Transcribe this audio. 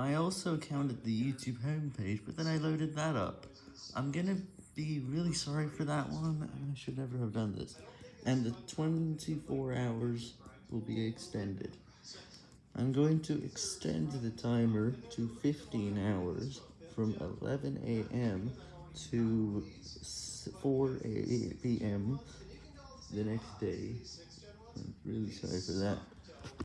I also counted the YouTube homepage, but then I loaded that up. I'm gonna be really sorry for that one, I should never have done this. And the 24 hours will be extended. I'm going to extend the timer to 15 hours from 11 a.m. to 4 p.m. the next day. I'm really sorry for that.